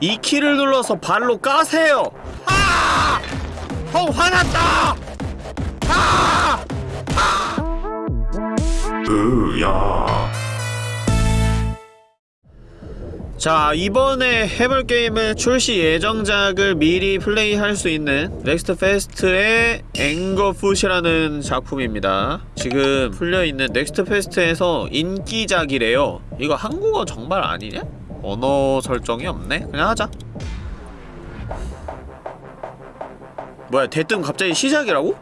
이 키를 눌러서 발로 까세요 아! 형 화났다! 아! 으야 자 이번에 해볼 게임은 출시 예정작을 미리 플레이할 수 있는 Next Fest의 Anger Foot이라는 작품입니다 지금 풀려있는 Next Fest에서 인기작이래요 이거 한국어 정말 아니냐? 언어 설정이 없네? 그냥 하자 뭐야 대뜸 갑자기 시작이라고?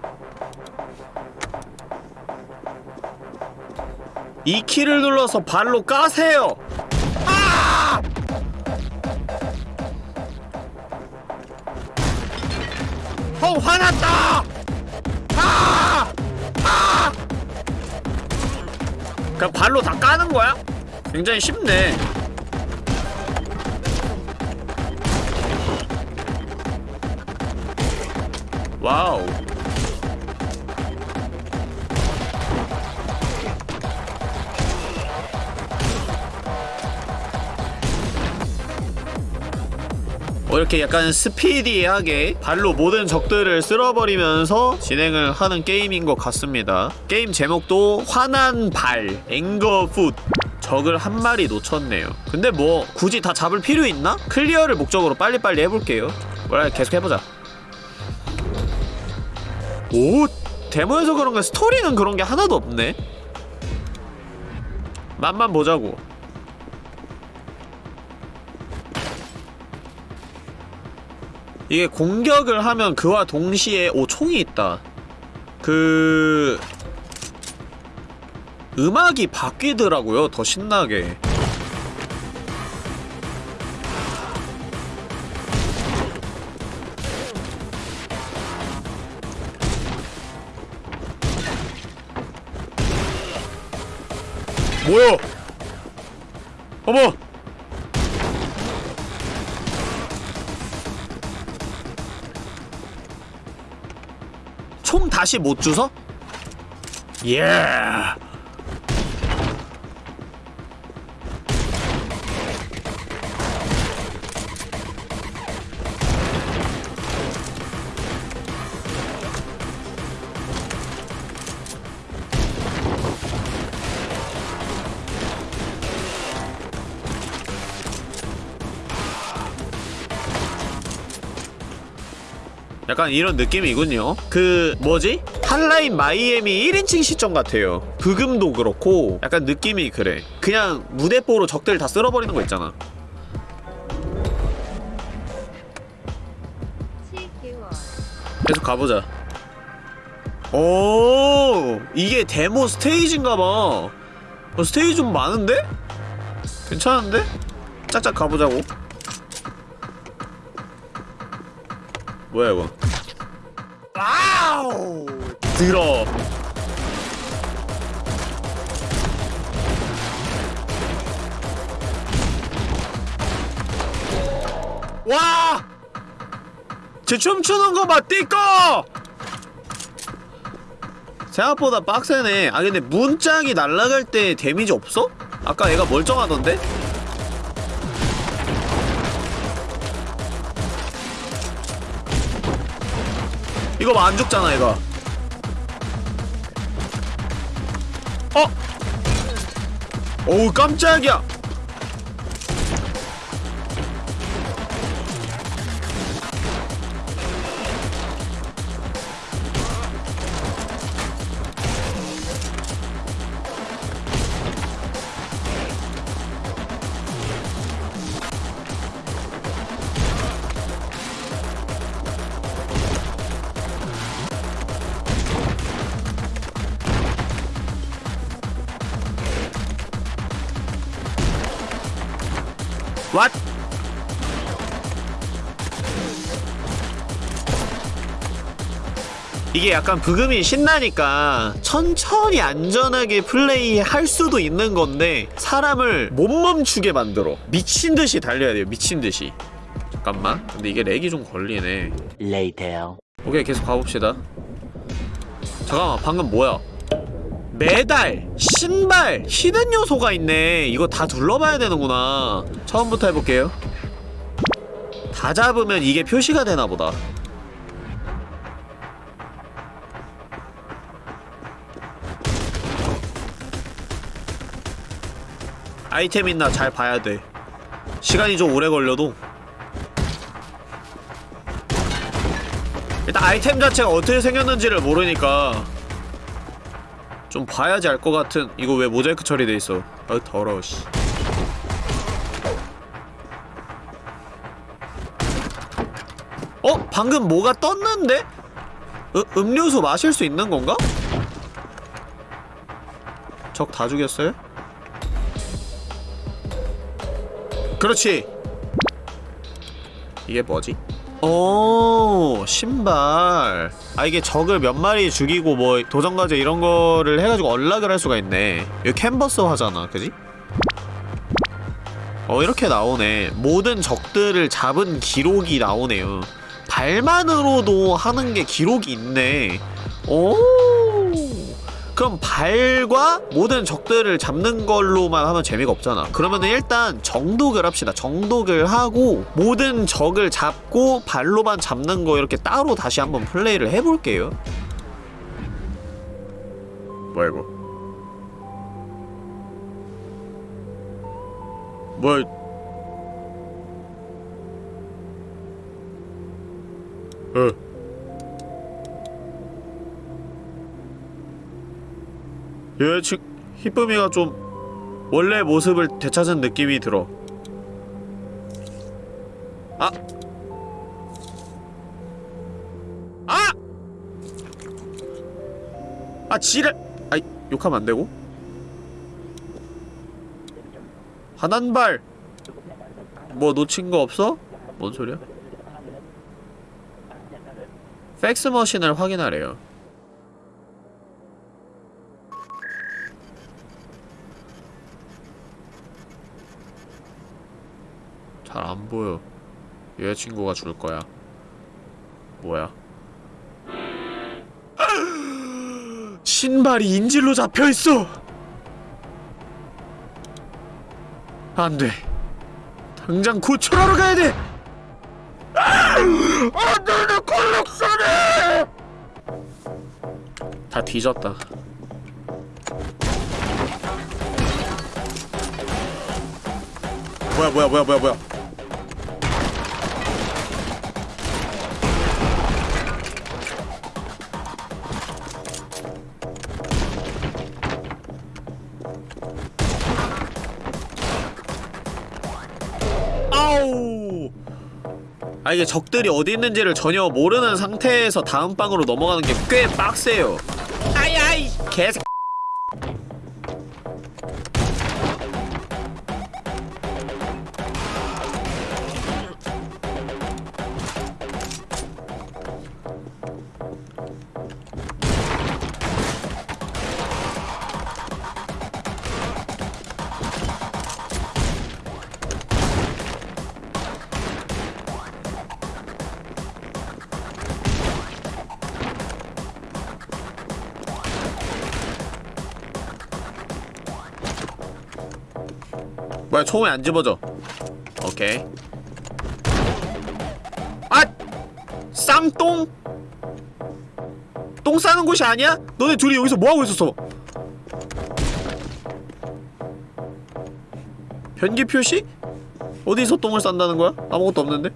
이 키를 눌러서 발로 까세요 아! 형 화났다! 아! 아! 그냥 발로 다 까는 거야? 굉장히 쉽네. wow. 어, 이렇게 약간 스피디하게 발로 모든 적들을 쓸어버리면서 진행을 하는 게임인 것 같습니다. 게임 제목도 화난 발, Anger Foot. 적을 한 마리 놓쳤네요. 근데 뭐 굳이 다 잡을 필요 있나? 클리어를 목적으로 빨리빨리 해볼게요. 뭐라 계속 해보자. 오! 데모에서 그런가 스토리는 그런 게 하나도 없네? 맛만 보자고. 이게 공격을 하면 그와 동시에 오 총이 있다 그... 음악이 바뀌더라고요 더 신나게 뭐야 어머 총 다시 못 주서? 예. 약간 이런 느낌이군요. 그 뭐지? 한라인 마이애미 1인칭 시점 같아요. 브금도 그렇고 약간 느낌이 그래. 그냥 무대뽀로 적들 다 쓸어버리는 거 있잖아. 계속 가보자. 오 이게 데모 스테이지인가봐. 어, 스테이지 좀 많은데? 괜찮은데? 짝짝 가보자고 뭐야 이거 wow 들어 와! 제 춤추는 거 봐, 띠꺼! 생각보다 빡세네. 아, 근데 문짝이 날아갈 때 데미지 없어? 아까 얘가 멀쩡하던데? 이거 봐, 안 죽잖아, 이거. 어? 어우, 깜짝이야! 이게 약간 부금이 신나니까 천천히 안전하게 플레이할 수도 있는 건데 사람을 못 멈추게 만들어. 미친듯이 달려야 돼요 미친듯이. 잠깐만. 근데 이게 렉이 좀 걸리네. Later. 오케이 계속 가봅시다. 잠깐만 방금 뭐야? 메달, 신발, 히든 요소가 있네. 이거 다 둘러봐야 되는구나. 처음부터 해볼게요. 다 잡으면 이게 표시가 되나 보다 아이템 있나 잘 봐야 돼 시간이 좀 오래 걸려도 일단 아이템 자체가 어떻게 생겼는지를 모르니까 좀 봐야지 알 것 같은 이거 왜 모자이크 처리돼 있어 아 더러워 씨 어? 방금 뭐가 떴는데? 으, 음료수 마실 수 있는 건가? 적 다 죽였어요? 그렇지. 이게 뭐지? 오 신발. 아 이게 적을 몇 마리 죽이고 뭐 도전과제 이런 거를 해가지고 언락을 할 수가 있네. 이거 캔버스 화잖아 그지? 어 이렇게 나오네. 모든 적들을 잡은 기록이 나오네요. 발만으로도 하는 게 기록이 있네. 오 그럼 발과 모든 적들을 잡는 걸로만 하면 재미가 없잖아. 그러면은 일단 정독을 합시다. 정독을 하고 모든 적을 잡고 발로만 잡는 거 이렇게 따로 다시 한번 플레이를 해볼게요. 뭐야 이거? 뭐야 어 여자친 히쁨이가 좀 원래 모습을 되찾은 느낌이 들어 아! 아! 아 지랄! 아이 욕하면 안되고 한한발 뭐 놓친 거 없어? 뭔 소리야? 팩스 머신을 확인하래요 잘 안 보여. 여자친구가 줄 거야. 뭐야? 신발이 인질로 잡혀 있어. 안 돼. 당장 구출하러 가야 돼. 안 돼, 내 콜렉션이! 다 뒤졌다. 뭐야, 뭐야, 뭐야, 뭐야, 뭐야. 아 이게 적들이 어디 있는지를 전혀 모르는 상태에서 다음 방으로 넘어가는 게 꽤 빡세요. 아이 아이. 개새 뭐야 총이 안 집어져 오케이 아! 쌍똥? 똥 싸는 곳이 아니야? 너네 둘이 여기서 뭐하고 있었어? 변기 표시? 어디서 똥을 싼다는 거야? 아무것도 없는데?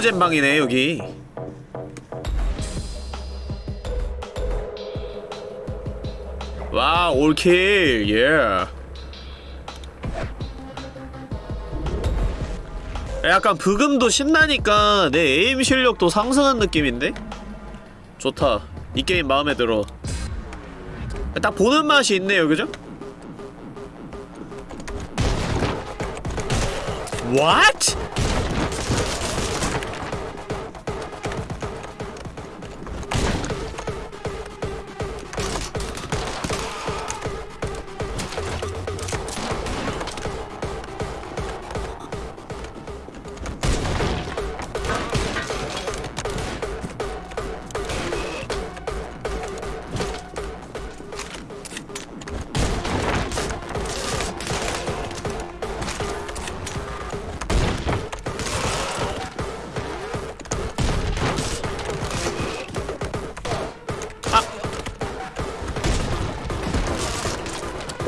꿀잼 방이네 여기 와 올킬 예 약간 브금도 신나니까 내 에임 실력도 상승한 느낌인데? 좋다 이 게임 마음에 들어 딱 보는 맛이 있네요 그죠? What?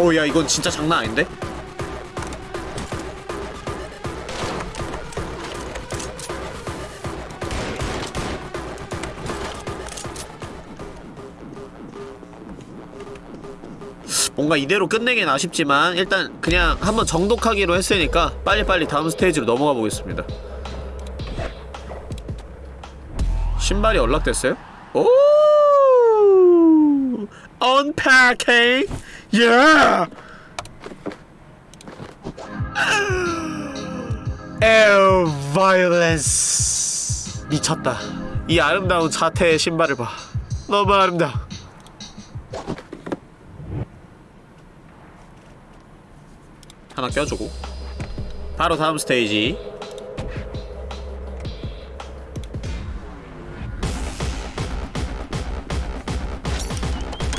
어, 야, 이건 진짜 장난 아닌데? 뭔가 이대로 끝내긴 아쉽지만 일단 그냥 한번 정독하기로 했으니까 빨리빨리 다음 스테이지로 넘어가 보겠습니다 신발이 연락됐어요? 오 Unpacking Yeah Air Violence 미쳤다. 이 아름다운 자태의 신발을 봐. 너무 아름다워. 하나 껴주고. 바로 다음 스테이지.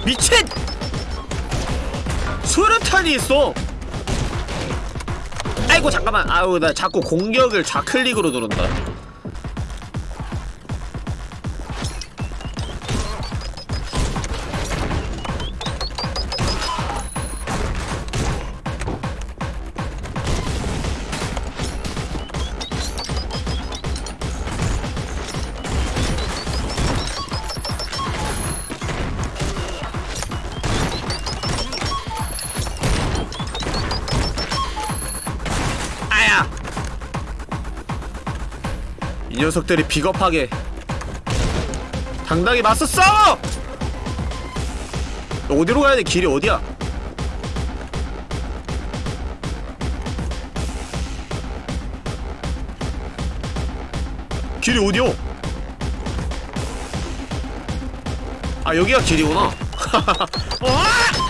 미친! 수류탄이 있어! 아이고 잠깐만 아우 나 자꾸 공격을 좌클릭으로 누른다 녀석들이 비겁하게 당당히 맞서 싸워! 너 어디로 가야 돼? 길이 어디야? 길이 어디요? 아 여기가 길이구나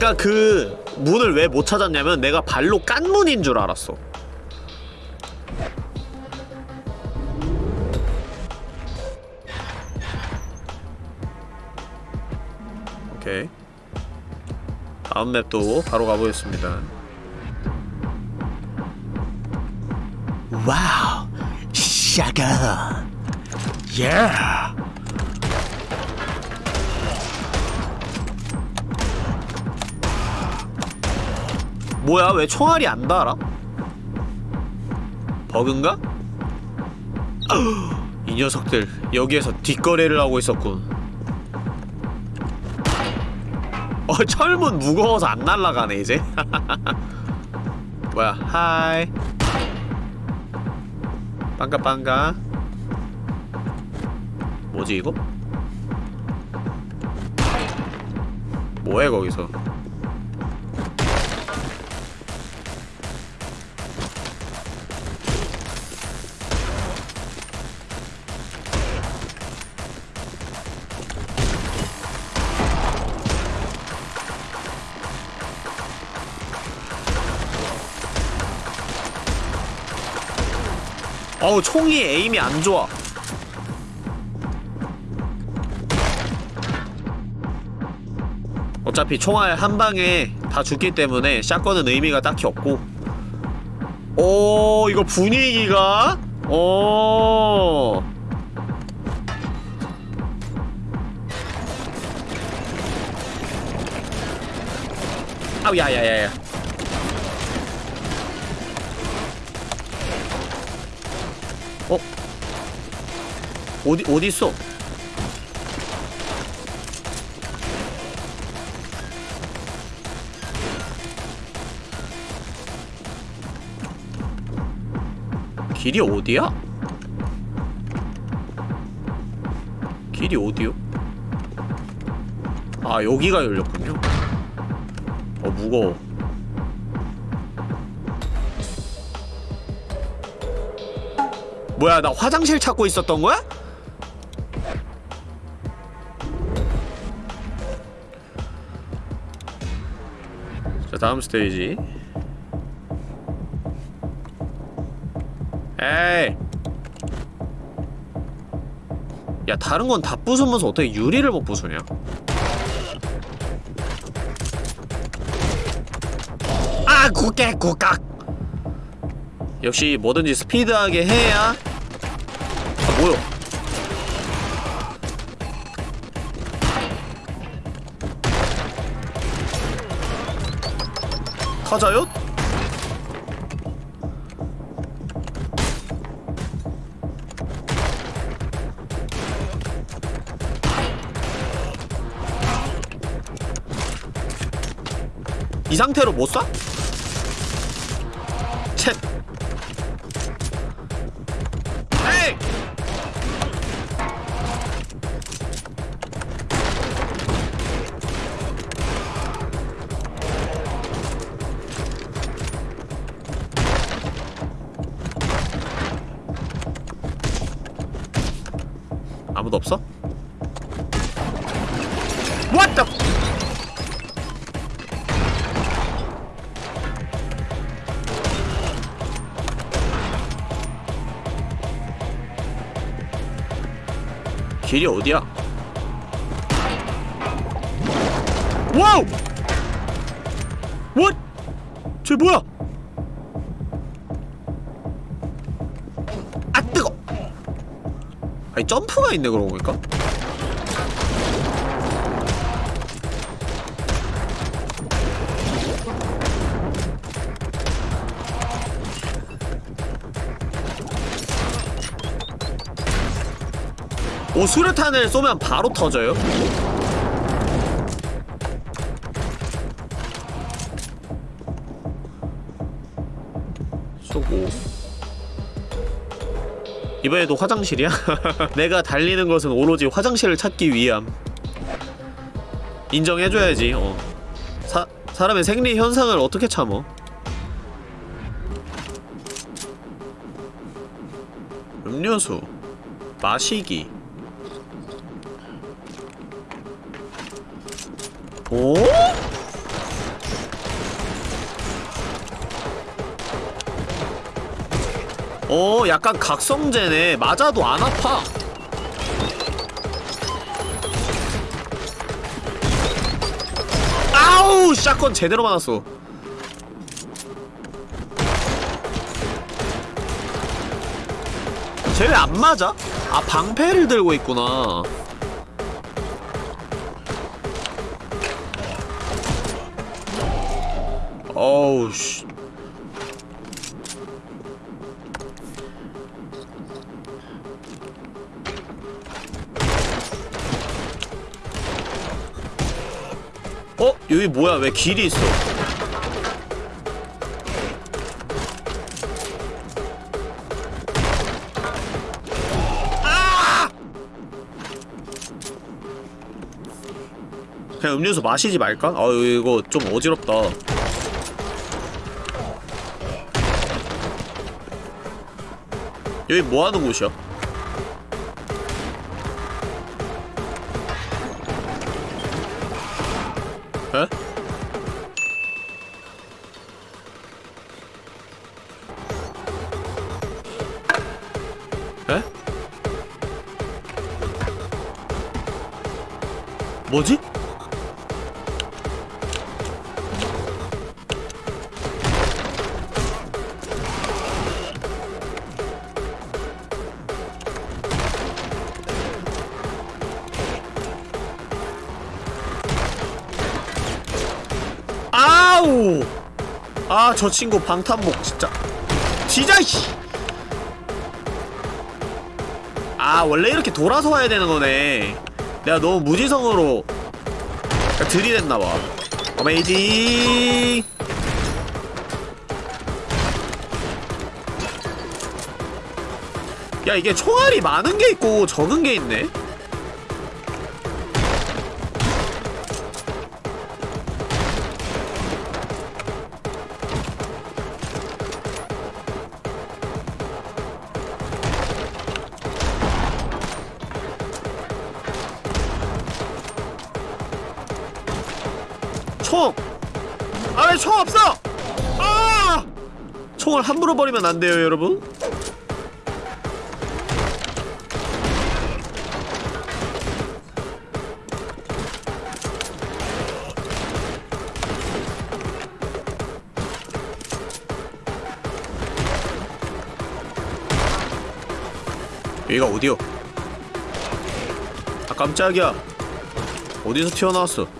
아까 그 문을 왜 못 찾았냐면 내가 발로 깐 문인 줄 알았어. 오케이. 다음 맵도 바로 가보겠습니다. wow, 샤가, 예. 뭐야? 왜 총알이 안 달아? 버그인가? 이 녀석들 여기에서 뒷거래를 하고 있었군. 어 철문 무거워서 안 날라가네 이제. 뭐야? 하이. 빵가빵가. 뭐지 이거? 뭐해 거기서 어우 총이 에임이 안 좋아. 어차피 총알 한 방에 다 죽기 때문에 샷건은 의미가 딱히 없고. 오 이거 분위기가? 오 아우 야야야야 어디 어디 있어? 길이 어디야? 길이 어디요? 아 여기가 열렸군요. 어 무거워. 뭐야 나 화장실 찾고 있었던 거야? 다음 스테이지. 에이. 야 다른 건 다 부수면서 어떻게 유리를 못 부수냐? 아 국게 국각. 역시 뭐든지 스피드하게 해야. 아 뭐야? 터져요? 이 상태로 못 쏴? 챗 길이 어디야? 와우! What? 쟤 뭐야? 아 뜨거! 아니 점프가 있네 그러고 보니까 오 수류탄을 쏘면 바로 터져요? 쏘고 이번에도 화장실이야? 내가 달리는 것은 오로지 화장실을 찾기 위함 인정해줘야지 어. 사, 사람의 생리 현상을 어떻게 참어 음료수 마시기 오? 어, 약간 각성제네. 맞아도 안 아파. 아우! 샷건 제대로 맞았어. 쟤 왜 안 맞아? 아, 방패를 들고 있구나. 어우, 씨. 어? 여기 뭐야? 왜 길이 있어? 아! 그냥 음료수 마시지 말까? 아 이거 좀 어지럽다 여기 뭐하는 곳이야? 에? 에? 뭐지? 저 친구 방탄복 진짜. 진짜 씨. 아, 원래 이렇게 돌아서 와야 되는 거네. 내가 너무 무지성으로 들이댔나 봐. 어메이징. 야, 이게 총알이 많은 게 있고 적은 게 있네. 걸 함부로 버리면 안 돼요 여러분. 여기가 어디요? 아 깜짝이야. 어디서 튀어나왔어?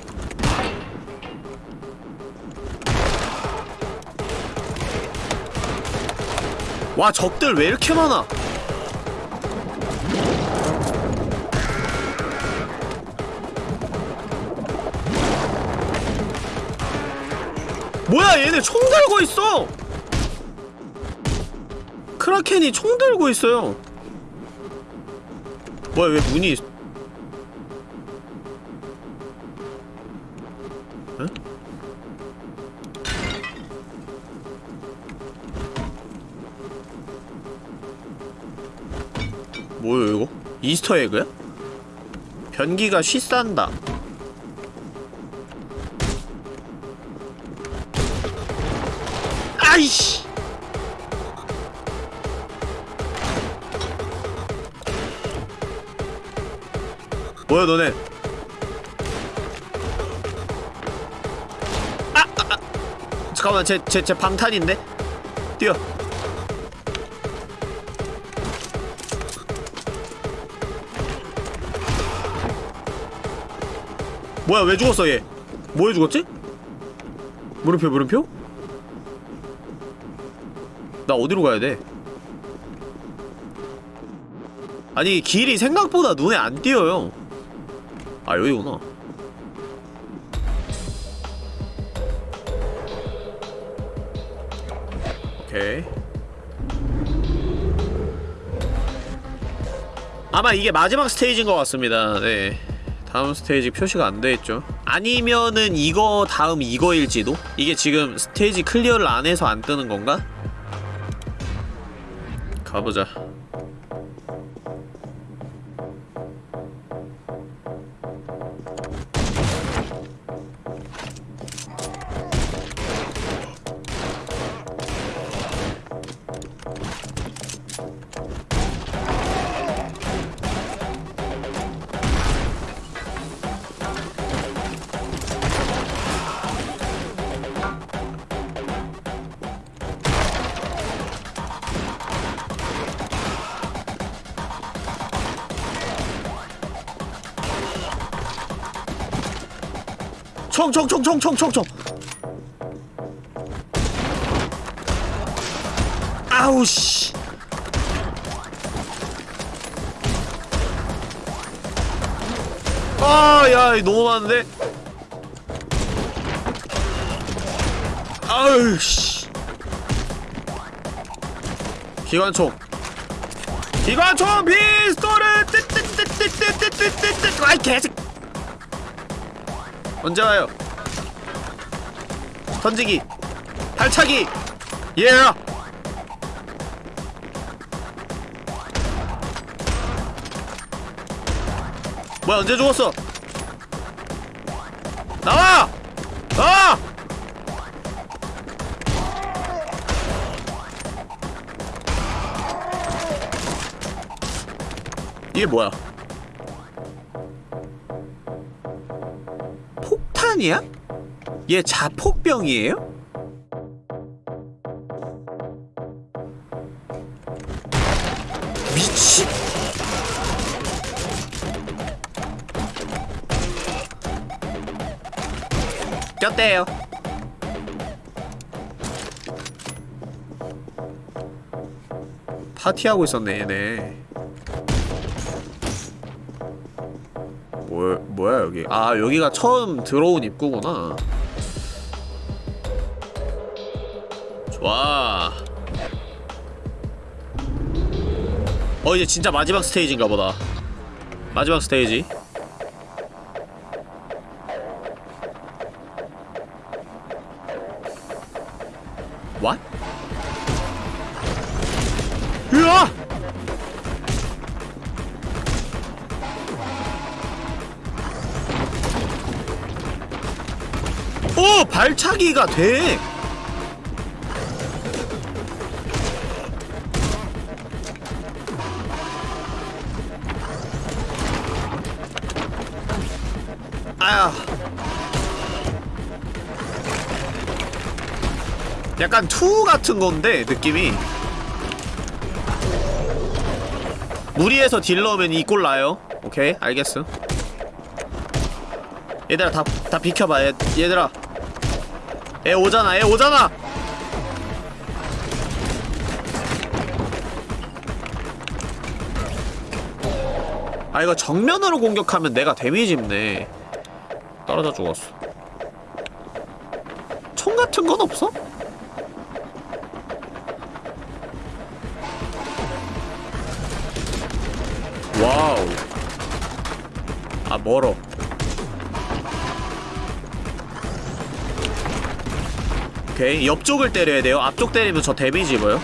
와 적들 왜 이렇게 많아? 뭐야 얘네 총 들고 있어! 크라켄이 총 들고 있어요. 뭐야 왜 문이 이스터 에그야? 변기가 쉬싼다 아이씨 뭐야 너네 아! 아! 아. 잠깐만 제 제 제 방탄인데? 뛰어 뭐야 왜 죽었어 얘 뭐에 죽었지? 물음표 물음표? 나 어디로 가야 돼? 아니 길이 생각보다 눈에 안 띄어요 아 여기구나 오케이 아마 이게 마지막 스테이지인 것 같습니다 네 다음 스테이지 표시가 안 돼있죠 아니면은 이거 다음 이거일지도? 이게 지금 스테이지 clear를 안 해서 안 뜨는 건가? 가보자 총 총 총 총 총 총 총 아우 씨 아 야 너무 많은데 아우 씨 기관총 기관총 피스톨을 뜨뜨뜨뜨뜨뜨뜨뜨 아이 개새 언제 와요? 던지기 발차기 예 뭐야 언제 죽었어? 나와! 나와! 이게 뭐야 폭탄이야? 얘 자폭병이에요? 미친 꼈대요 파티하고 있었네 얘네 뭐, 뭐야 여기? 아 여기가 처음 들어온 입구구나. 좋아. 어 이제 진짜 마지막 스테이지인가 보다. 마지막 스테이지 같은 건데 느낌이. 무리해서 딜러면 이꼴 나요. 오케이 알겠어. 얘들아 다, 다 비켜봐. 얘, 얘들아. 애 오잖아 애 오잖아! 아 이거 정면으로 공격하면 내가 데미지 입네. 떨어져 죽었어. 총 같은 건 없어? 와우 아 멀어 오케이 옆쪽을 때려야 돼요 앞쪽 때리면 저 데미지 입어요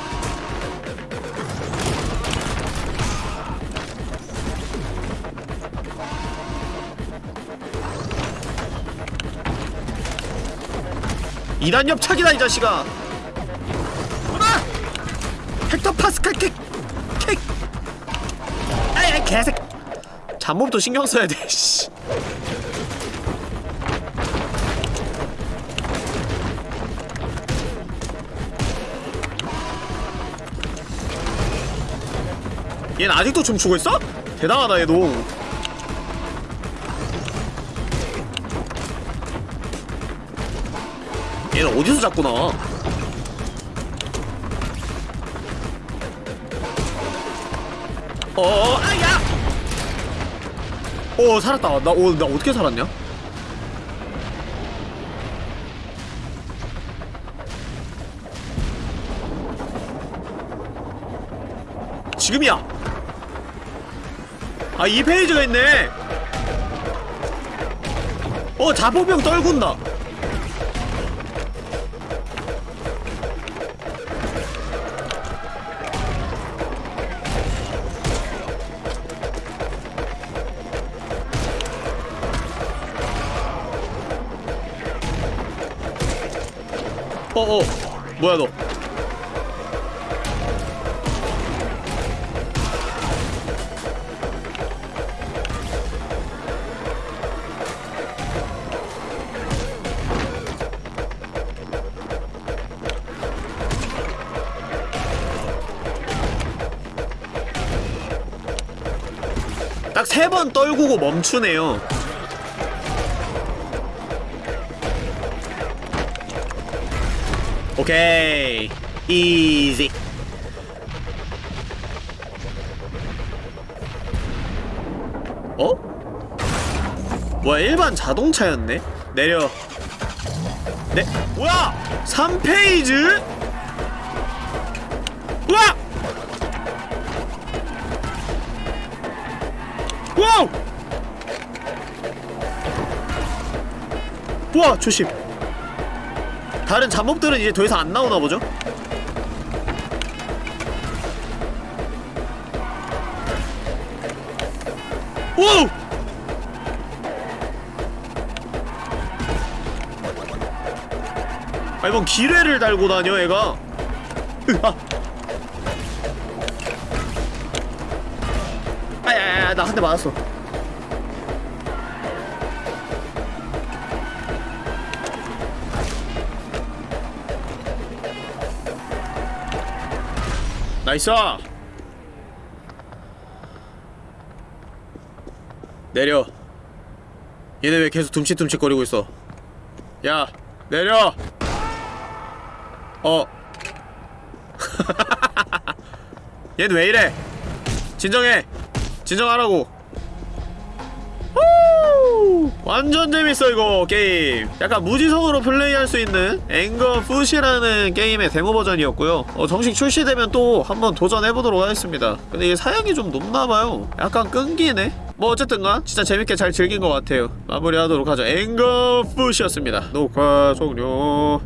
이단 옆차기다 이 자식아 아! 헥터 파스칼 킥! 킥! 아야 개색 잡몹도 신경 써야 돼 씨. 얘는 아직도 춤추고 있어? 대단하다 얘도 얘는 어디서 잡고 나와 어어 아야 오 살았다. 나, 오, 나 어떻게 살았냐? 지금이야. 아 이 페이지가 있네. 어 자포병 떨군다 어어. 뭐야 너? 딱세번 떨구고 멈추네요 오케이 이지 어? 뭐야 일반 자동차였네? 내려 네 뭐야 3페이지? 우와! 와우! 우와 조심 다른 잡몹들은 이제 더 이상 안 나오나 보죠? 오! 아 이번 기뢰를 달고 다녀 얘가 아야야야 나 한 대 맞았어 나이스! 내려. 얘네 왜 계속 둠칫둠칫거리고 있어? 야 내려! 어. 얘는 왜 이래? 진정해! 진정하라고! 후! 완전 재밌어 이거 게임. 약간 무지성으로 플레이할 수 있는 앵거 푸시라는 게임의 데모 버전이었고요. 어, 정식 출시되면 또 한번 도전해보도록 하겠습니다. 근데 이게 사양이 좀 높나봐요. 약간 끈기네. 뭐 어쨌든간 진짜 재밌게 잘 즐긴 것 같아요. 마무리하도록 하죠. 앵거 푸시였습니다. 녹화 종료